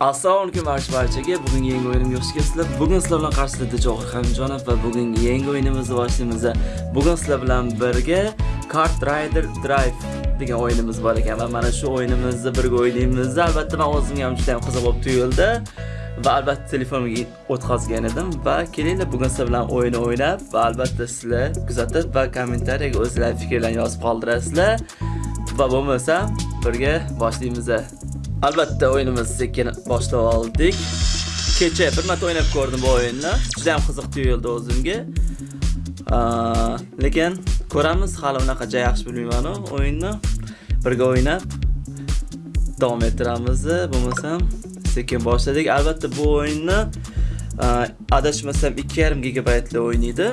Assalomu alaykum barchaga. Bugungi yangi o'yinimga xush kelibsizlar. Bugun sizlar bilan qarshilikda Johir Hamjonov va bugungi yangi o'yinimizni boshlaymiz. Bugun sizlar bilan birga Kart Rider Drive degan o'yinimiz bor ekan va mana shu o'yinimizni birga o'ynaymiz. Albatta men o'zimga ham juda ham qiziq bo'lib tuyuldi va albatta telefonimga o'tkazgan edim va kelinglar bugun sizlar bilan o'yin o'ynab va albatta sizlar kuzatib va kommentariyaga o'zlaringiz fikrlaringizni yozib qoldirasizlar. Va bo'lmasa birga boshlaymiz. Albatta o'yinimiz sekin boshlab oldik. Kecha bir marta o'ynab ko'rdim bu o'yinni. Juda ham qiziq tuyuldi o'zimga. Lekin ko'ramiz, hali unaqa yaxshi bilmayman o'yinni. Birga o'ynab davom ettiramiz. Bo'lmasam sekin boshladik. Albatta bu o'yinni adashmasam 2.5 gigabaytli o'ynaydi.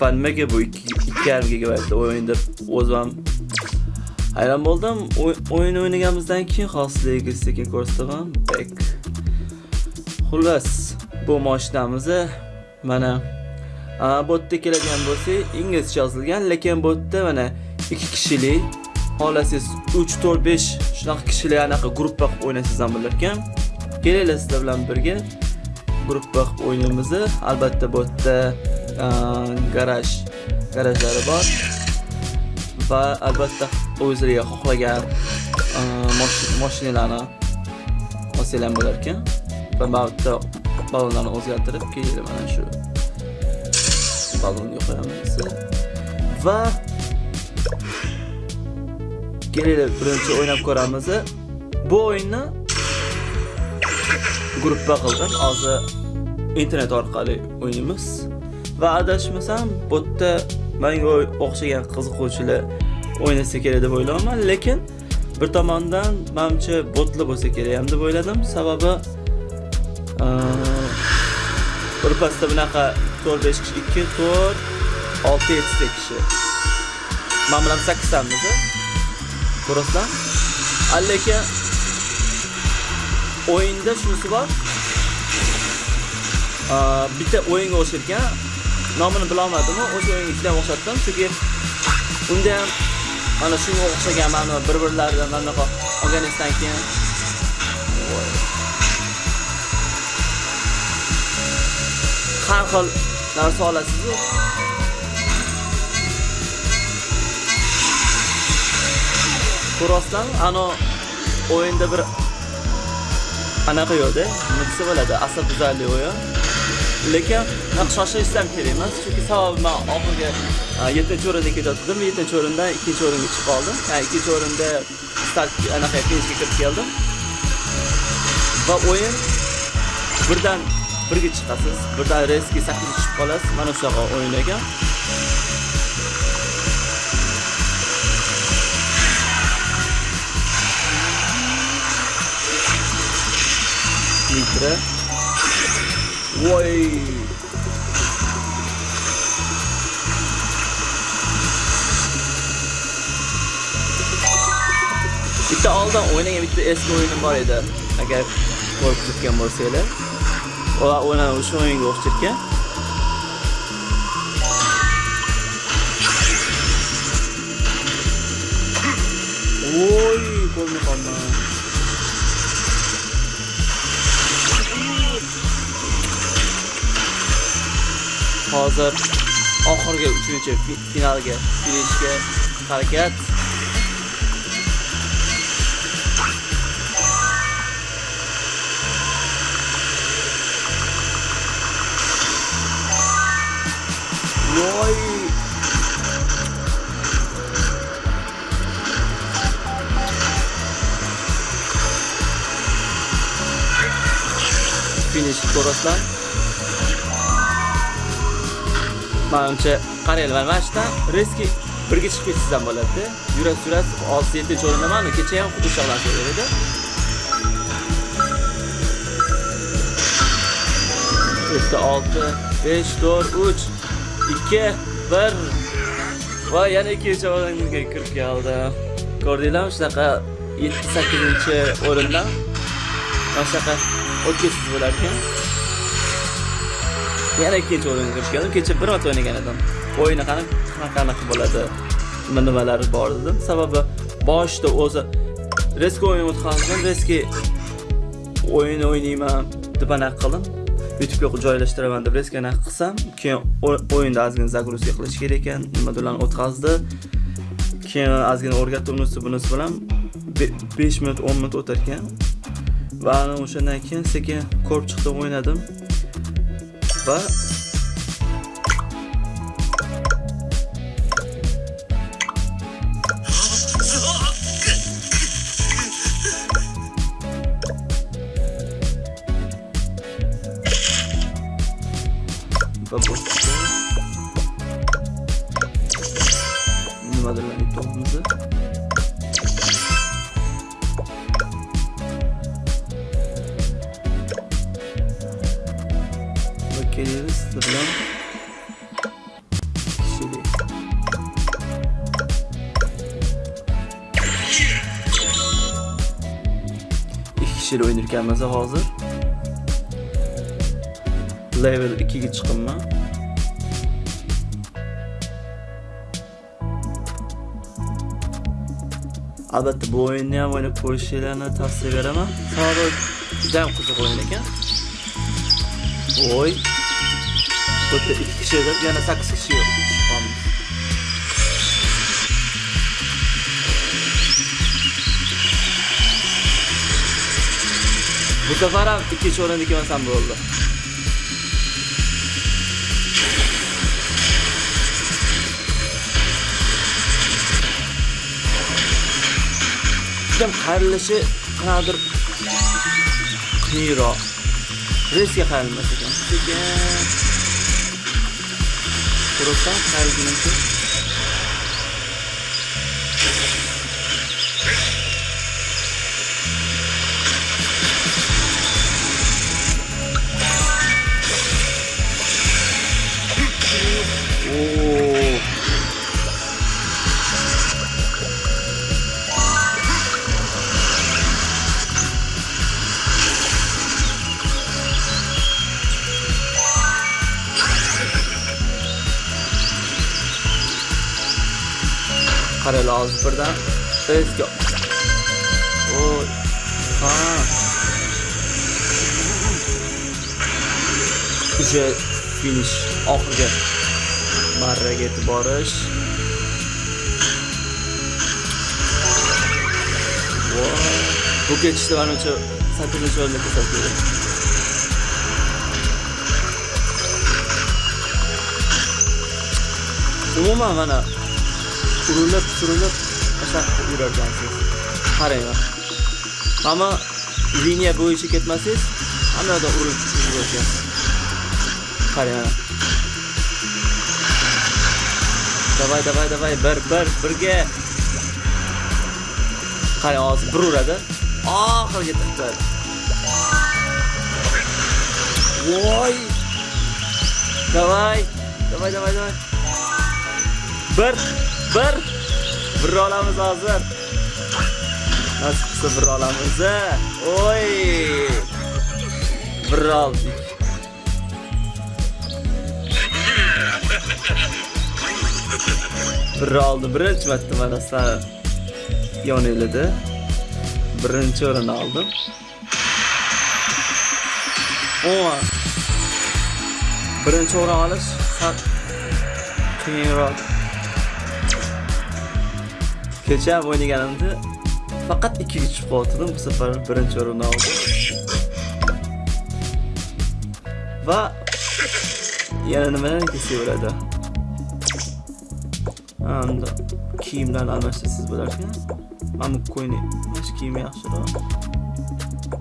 Va nimaga bu 2.5 gigabaytli o'yin deb o'zim hayron bo'ldim o'yin o'ynaganimizdan keyin xosligiga sekin ko'rsataman bek. Xullas bu mashinamiz mana botda keladigan bo'lsak inglizcha yozilgan lekin botda mana 2 kishilik xohlasangiz 3 4 5 shunaqa kishilik anaqa gruppa qilib o'ynasangiz ham bo'larkan kelinglar sizlar bilan birga gruppa qilib o'ynaymiz albatta bu yerda garaj garajlari bor. Va albatta o'zlariga xohlagan e, mashinalarni olsanglar bo'lar ekan. Va bitta ballonlarni o'zgartirib keyin mana shu ballonga qo'yamiz va kelinglar birinchi o'ynab ko'ramiz. Bu o'yinni gruppa qildim. Hozir internet orqali o'ynaymiz va adashmasam bu yerda menga o'xshagan qiziquvchilar o'ynasa kerak deb o'ylayapman lekin bir tomondan manimcha botli bo'lsa kerak ham deb o'yladim. Sababi birpasda bunaqa to'rt besh kishi ikki to'rt olti yettita kishi. Man bilan sakkiztamiz ko'rasizlar lekin o'yinda shunisi bor. Bitta o'yinga o'xshatgan nomini bilolmadim o'sha o'yinga juda o'xshatdim. Chunki unda ham mana shunga o'xshagan mana bir birlaridan mana bunaqa olganingizdan keyin. Har xil narsa olasizu ko'ryapsizlarmi ana o'yinda bir anaqa yo'qda nima desa bo'ladi asabuzarli o'yin. Lekin shoshilishsam kerak emas chunki sababi man oxirgi e, yettinchi o'rinda ketayotgandim. Yettinchi o'rindan ikkinchi o'ringa chiqib qoldim. Ya'ni ikkinchi o'rinda start e, anaqa finishga kirib keldim. Va o'yin birdan birga chiqasiz. Birdan reski sakkizga tushib qolasiz. Mana shunaqa o'yin ekan litri voy bitta oldin o'ynagan bitta eski o'yinim bor edi. Agar ko'rib turgan bo'lsanglar. Va o'yna o'sha o'yinga o'xsharkan voy ko'rmay qolman hozir oxirgi uchinchi finalga finishga harakat. Voy. Finish ko'rasizlar manimcha qaranglar mana shu yerdan reski birga chiqib ketsangiz ham bo'ladida. Yurak yurasiz olti yettinchi o'rinda mana kecha ham xuddi shunaqa narsa edi. Bitta olti besh to'rt uch ikki bir. Va yana ikkinchi o'ringa kirib keldi. Ko'rdinglarmi shunaqa yetti sakkizinchi o'rindan? Mana shunaqa o'tkazsiz bo'lar ekan. Yana ikkinchi o'ringa kirib keldim kecha bir marta o'ynagan edim. O'yini qanaqa qanaqa bo'ladi? Nima nimalari bor dedim. Sababi boshida o'zi reski o'yin o'tqazdim. Reski o'yin o'ynayman deb anaqa qildim. Youtube'ga joylashtiraman deb reski anaqa qilsam keyin o'yinda ozgina загрузка qilish kerak ekan. Nimalarni o'tkazdi keyin ozgina o'rgatdi unisi bunisi bilan. 5 minut 10 minut o'tar ekan. Va o'shandan keyin sekin ko'rib chiqdim o'ynadim. Va va boshqa kishilik o'ynar ekanmiz hozir level 2 ga chiqibman albatta bu o'yinni ham o'ynab ko'rishinglarni tavsiya beraman sababi juda ham qiziq o'yin ekan voy bu yerda ikki kishi deb yana sakkiz kishi bu safar ham ikkinchi o'rinda ikkalmasam bo'ldi Kim qayrilishi qanaqadir qiyinroq reysga qayrilmas ekan sekin urursam qayrilgunimcha qaraylar birdan. Let's go. oy. Ha. Уже finish oxirgi barraga yetib borish bu ketishda manimcha sakkizinchi o'rinda kelsa kerak umuman mana urilib surilib ashaq yurarkansiz. Qarang hamma liniya bo'yicha ketmasangiz hamma yoqda urilib yurarkansiz qarang davay davay davay bir bir birga. Qarang hozir bir uradi oxiriga tiqadi voy! Davay davay davay davay. Bir bir bir olamiz hozir. Nasib qilsa bir olamiz oy! Bir oldik bir oldi birinchi marta mana san yonilida birinchi o'rin oldim. Umuman birinchi o'rin olish sal qiyinroq ham o'ynaganimda faqat ikkiga tushib qoldim bu safar birinchi o'rinni oldim va yana nimadan kelsa bo'ladi anda kiyimlarni almashtirsangiz bo'larkan mana bu ko'yni mana shu kiyim yaxshiroq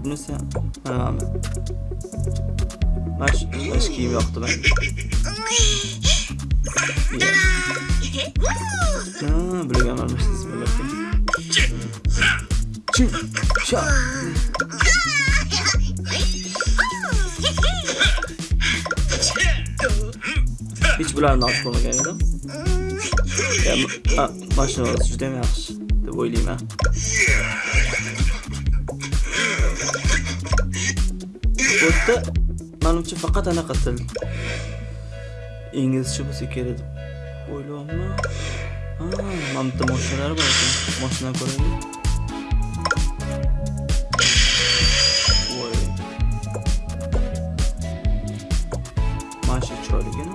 bunisi ham mana mana mana shu kiyim yoqdi menga Ha, bularga ham almashtirsangiz bo'larkan chim sha hech bularni olib ko'rmagan edim Ya, ma- ha, mashinasi juda ham yaxshi deb o'ylayman bu yerda manimcha faqat anaqa til inglizcha bo'lsa kerak deb o'ylayapman mana bitta moshinalar bor ekan moshina ko'raylik voy mana shu chiroyligina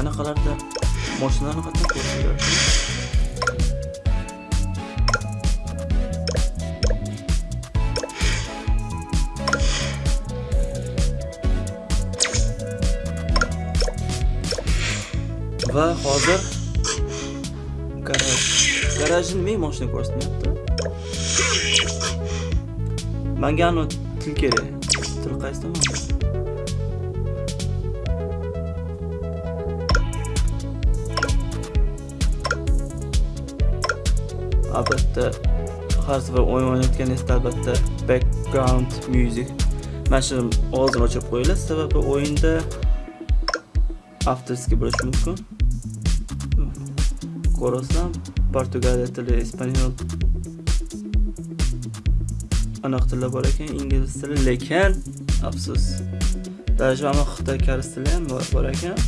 anaqalarda moshinalarni qattiq ko'rsa kerak va hozir. Garaj garajni men moshina ko'rsatmayapti. Manga anu til kerak. Til qaysi tomonda albatta har safar o'yin o'ynayotganingizda albatta background music. Mana shuni ovozini o'chirib qo'yinglar. Sababi o'yinda afterski bo'lishi mumkin. Ko'rasam portugaliya tili ispaniyol anaqa tillar bor ekan ingliz tili lekin afsus tarjima xitoy koreys tili ham bor ekan.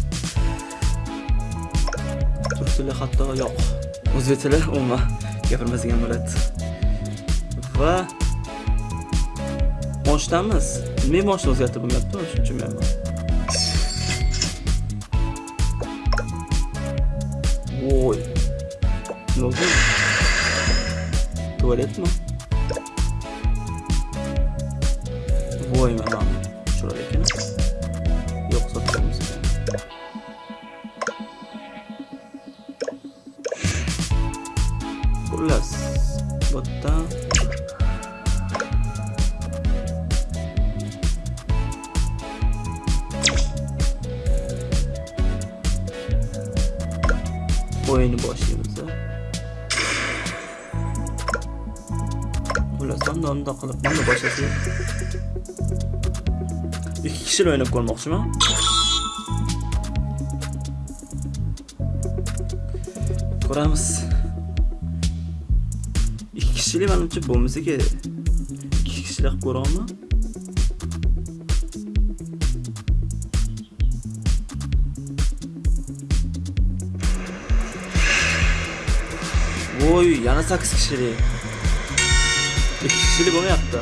Turk tili hatto yo'q o'zbek tili umuman gapirmaydigan bo'ladi. Va moshinamiz men moshina o'zgartirib bo'lmayapti shuning uchun men voy. Nima bo'ldi tualetmi voy mana chiroyli ekan yo'q sotganmiz ekan xullas bu yerdan o'yinni boshlaymiz xullas onda qilib buni boshlasak ikki kishili o'ynab ko'rmoqchiman. Ko'ramiz. Ikki kishilik manimcha bo'lmasa kerak ikki kishilik qilib ko'ryapman voy yana sakkiz kishilik. Ikki kishilik bo'lmayapti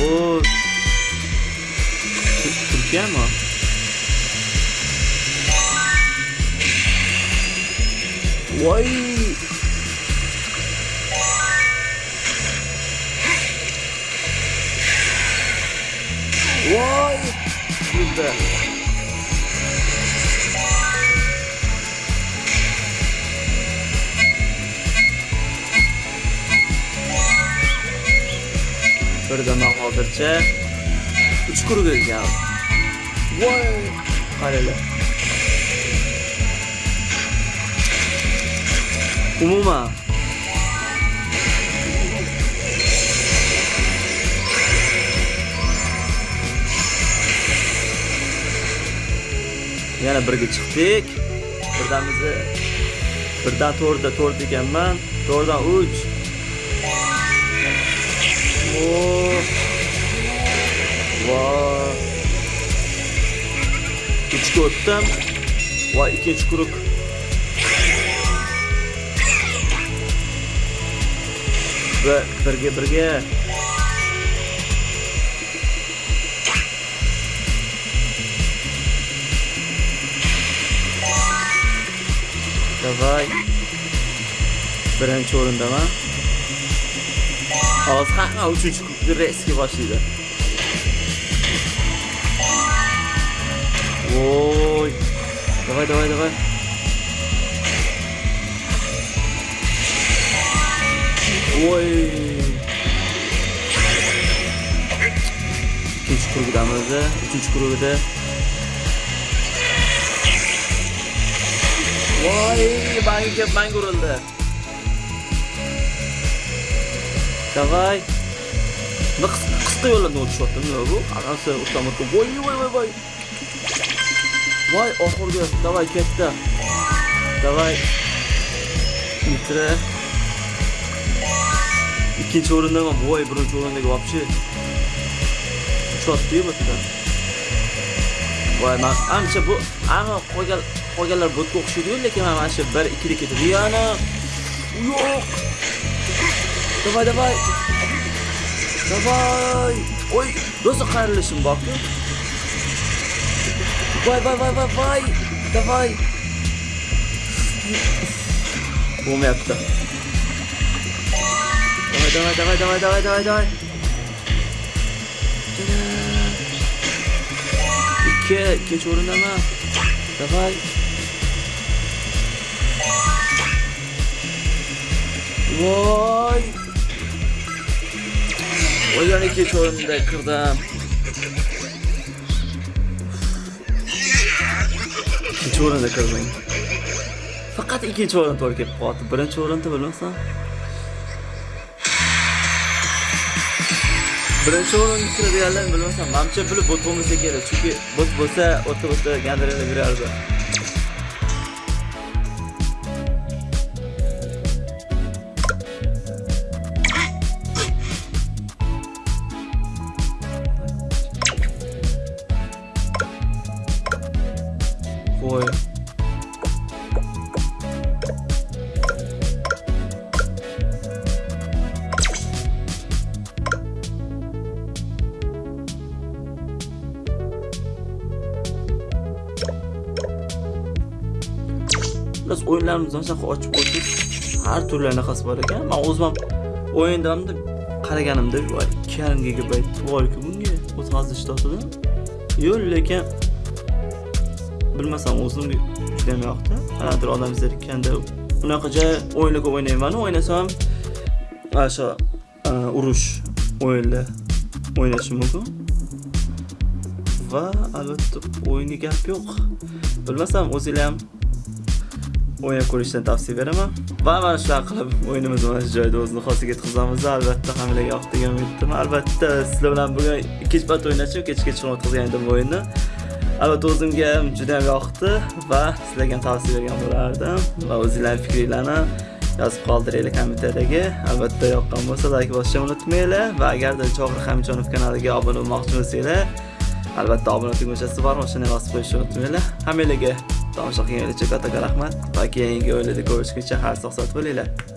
o turkiyami voy voy kuldi birdaman hozircha uch kuruk ekan voy qaranglar. Umuman. Yana birga chiqdik. Birdamizni birdan to'rtda to'rt ekanman to'rtdan uch. Oh. Uchga o'tdim. va ikkinchi quruq. Va birga birga. Davay. Birinchi o'rindaman. Hozir hamma uchinchi kubni reysga boshlaydi. Voy. Давай, давай, давай. Voy. Ikkinchi kurugidamiz, uchinchi kurugida. Voy, bangiga bang urildi. Давай. Nima qisqa yo'llardan o'tishyapti, nima bu? Anasi o'tamoqda. Voy, voy, voy, voy. Voy, oxirgi, davay давай Davay. Mitra. Ikkinchi o'rindaman. Voy, birinchi o'rindagi вообще. Uchotdi-yu bu yerda. Voy, men ancha bu, ana qolgan qolganlar botga o'xshaydi-yu, lekin mana shu 1 2 ga ketadi. Yana. Yo'q. Давай, давай. Давай. Ой, do'stlar qayrilishim borku. Voy, voy, voy, voy, voy. Давай. bo'lmayapti давай давай давай давай давай давай давай ikki ikkinchi o'rindaman давай voy yana ikkinchi o'rinda kirdim ikkinchi o'rinda kirdim faqat ikkinchi o'rin to'g'ri kelib qoldi birinchi o'rinda bilmasam birinchi o'rinda kiradiganlarni bilmasam manimcha bot bo'lmasa kerak chunki bot bo'lsa o'ta o'ta gandirada yurardi biz o'yinlarimizni shunaqa ochib qo'ysak har turli anaqasi bor ekan. Man o'zim ham o'yindamni qaraganimda voy ikki yarim gigabayt voyku bunga o'tkazishdatida yo'q lekin bilmasam o'zim judayam yoqdi. Qanaqadir odam zerikkanda unaqa joy o'yinlar ko'p o'ynayman o'ynasam mana shu e, urush o'yinlar o'ynashim mumkin. Va albatta o'yinga gap yo'q. Bilmasam o'zinglar ham o'yin ko'rishni tavsiya beraman. Va mana shunaqa qilib o'yinimizni mana shu joyda o'zini xosiga yetkazamiz albatta hammalarga yoqdi degan umiddaman. Albatta sizlar bilan bugun ikkinchi marta o'ynashim kechga chiqib o'tkazgan edim bu o'yinni. Albatta o'zimga ham juda ham yoqdi va sizlarga ham tavsiya bergan bo'lardim. Va o'zinglarni fikringlarni yozib qoldiringlar kommentariyaga albatta yoqqan bo'lsa layk bosishni unutmanglar. Va agarda johir hamjonov kanaliga obuna bo'lmoqchi bo'lsanglar albatta obuna tugmachasi bor o'shani bosib qo'yishni unutmanglar. Hammalarga tomosha qilganinglar uchun katta rahmat. Va keyingi o'yinda ko'rishguncha har sog' salomat bo'linglar